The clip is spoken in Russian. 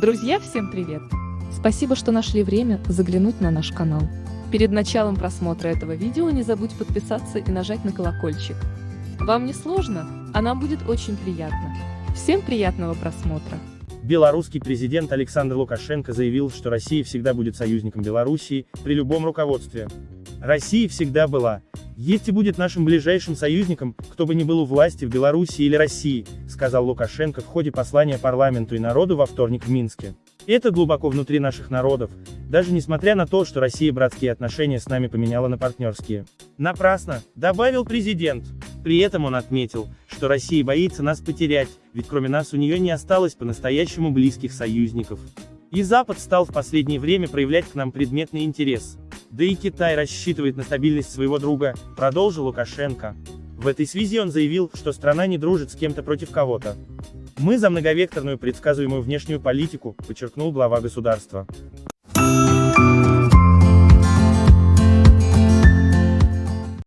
Друзья, всем привет! Спасибо, что нашли время заглянуть на наш канал. Перед началом просмотра этого видео не забудь подписаться и нажать на колокольчик. Вам не сложно, а нам будет очень приятно. Всем приятного просмотра! Белорусский президент Александр Лукашенко заявил, что Россия всегда будет союзником Белоруссии при любом руководстве. Россия всегда была, есть и будет нашим ближайшим союзником, кто бы ни был у власти в Беларуси или России, сказал Лукашенко в ходе послания парламенту и народу во вторник в Минске. Это глубоко внутри наших народов, даже несмотря на то, что Россия братские отношения с нами поменяла на партнерские. Напрасно, добавил президент. При этом он отметил, что Россия боится нас потерять, ведь кроме нас у нее не осталось по-настоящему близких союзников. И Запад стал в последнее время проявлять к нам предметный интерес. Да и Китай рассчитывает на стабильность своего друга, продолжил Лукашенко. В этой связи он заявил, что страна не дружит с кем-то против кого-то. Мы за многовекторную предсказуемую внешнюю политику, подчеркнул глава государства.